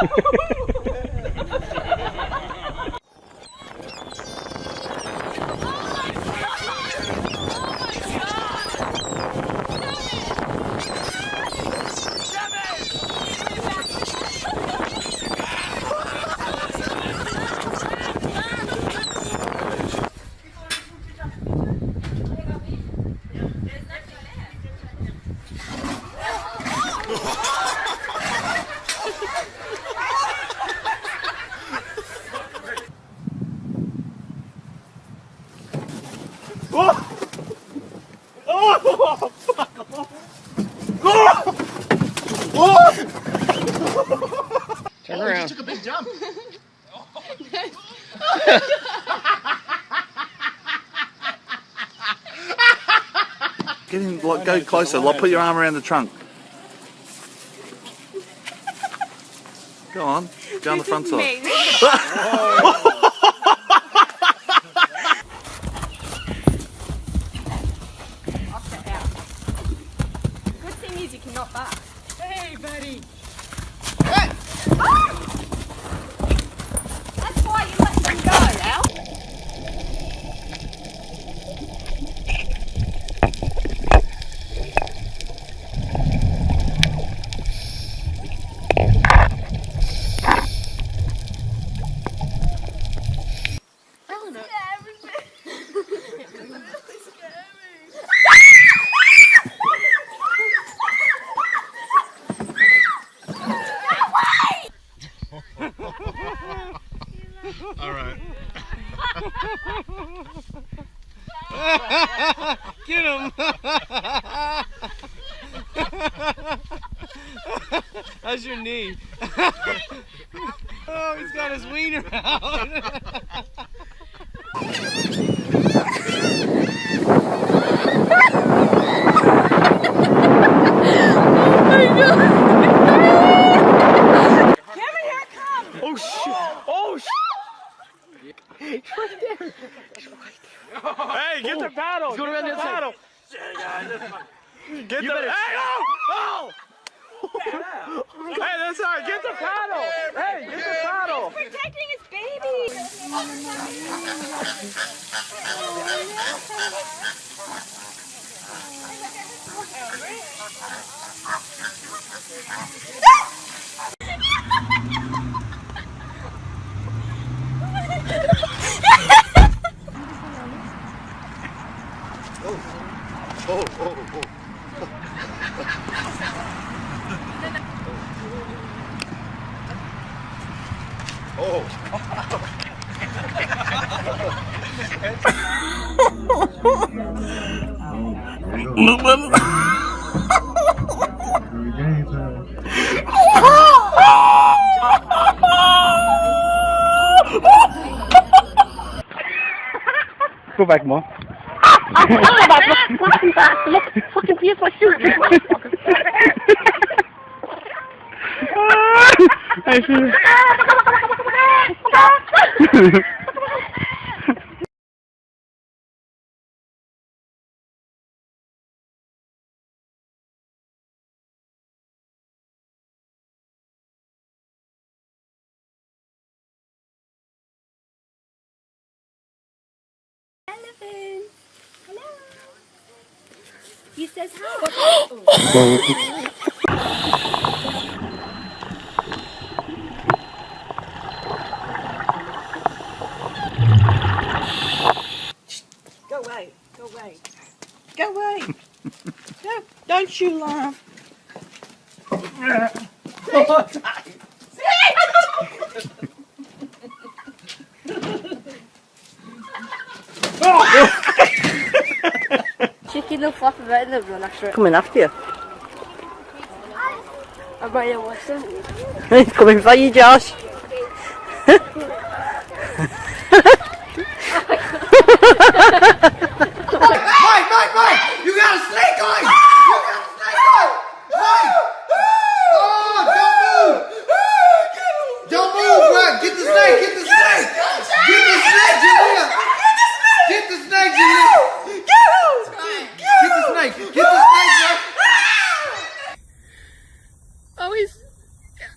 Jump. Get in, like, go closer. Like, put your arm around the trunk. Go on. Go on the front side. Good thing is you cannot back. Hey, buddy. That's why you let them go, Al. All right. Get him. How's your knee? oh, he's got his wiener out. Oh shit! Oh shit! Hey, get the paddle! He's going get around the the other paddle! Get the hey, oh! Oh! hey, that's alright. Get the paddle! Hey, get the paddle! Protecting his baby. Oh, oh, oh. Oh. Go back, Mom. Look, fucking piece of shit. I see. Hello. He says hi. Go away. Go away. Go away. no, don't you laugh. Chicken will flop about in the run after it. Coming after you. I might have watched them. He's coming for you, Josh. Mike, Mike, Mike! You got a snake on! You got a snake on! Mike! Oh, don't move! Don't move, bro! Get the snake! Get the snake! Get the snake, Julia! Get the snake, Julia! Get the snake! Get the snake, bro! Oh, he's.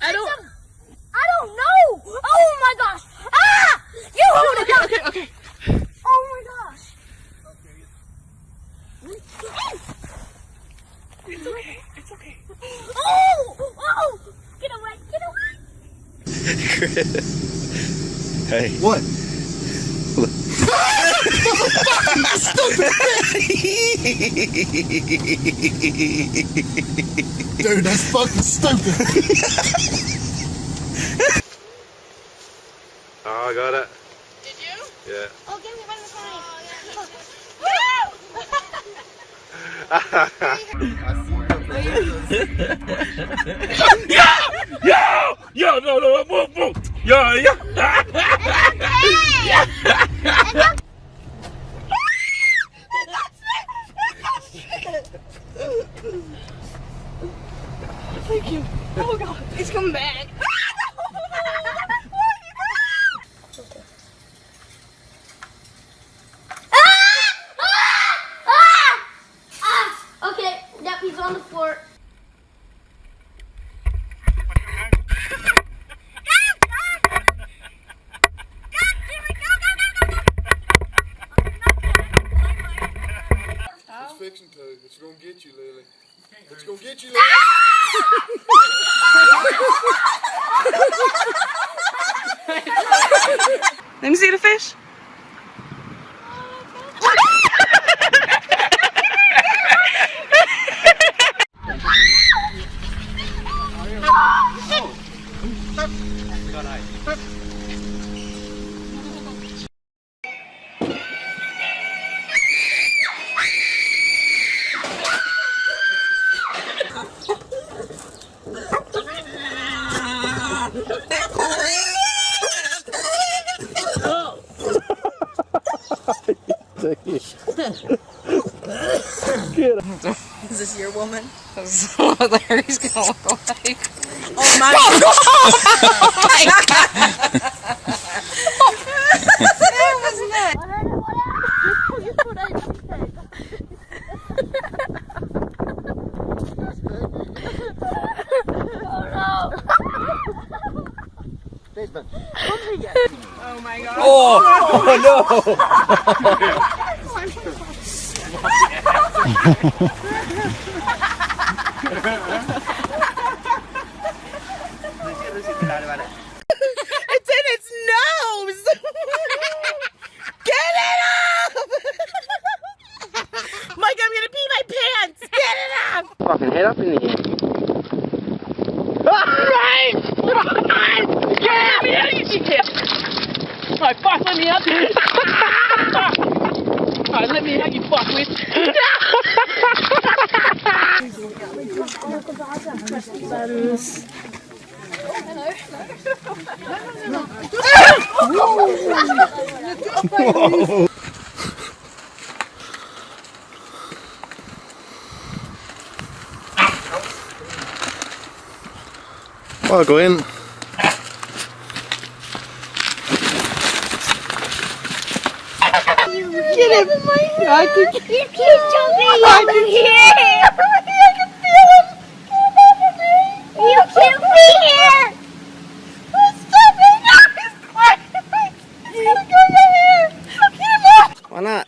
I don't. It's okay. It's okay. Oh! Oh! Get away! Get away! Hey. What? Dude, that's fucking stupid. Oh, I got it. Did you? Yeah. Oh, give me one of Yo, no, no, move, move. Yo, yo. It's coming Oh god, it's coming back. Okay, yep, he's on the floor. It's fixing to. It's gonna get you, Lily. It's gonna get you, Lily. Ah! Let me see the fish. Is your woman? That's what Larry's gonna look like. Oh my oh, god! Oh, oh, oh my god! that was nuts. Oh my god. It's in its nose! Get it up! Mike, I'm gonna pee my pants! Get it up! Fucking head up in the air. Alright! Let me out, you fuckwit. Well, go in. Get him! I can you keep jumping over here! I can feel him! You can't be here! Stop it! No, he's climbing! He's gonna go right here! Get him off! Why not?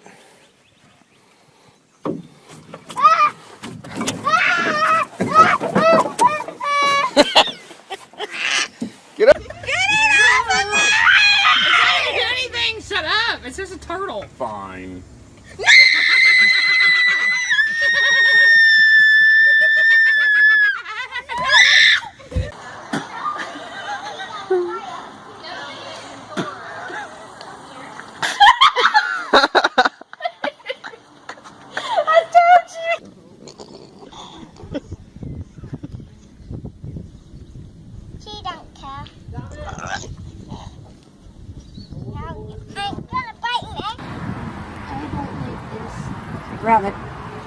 Grab it.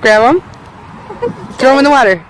Grab him. Throw them in the water.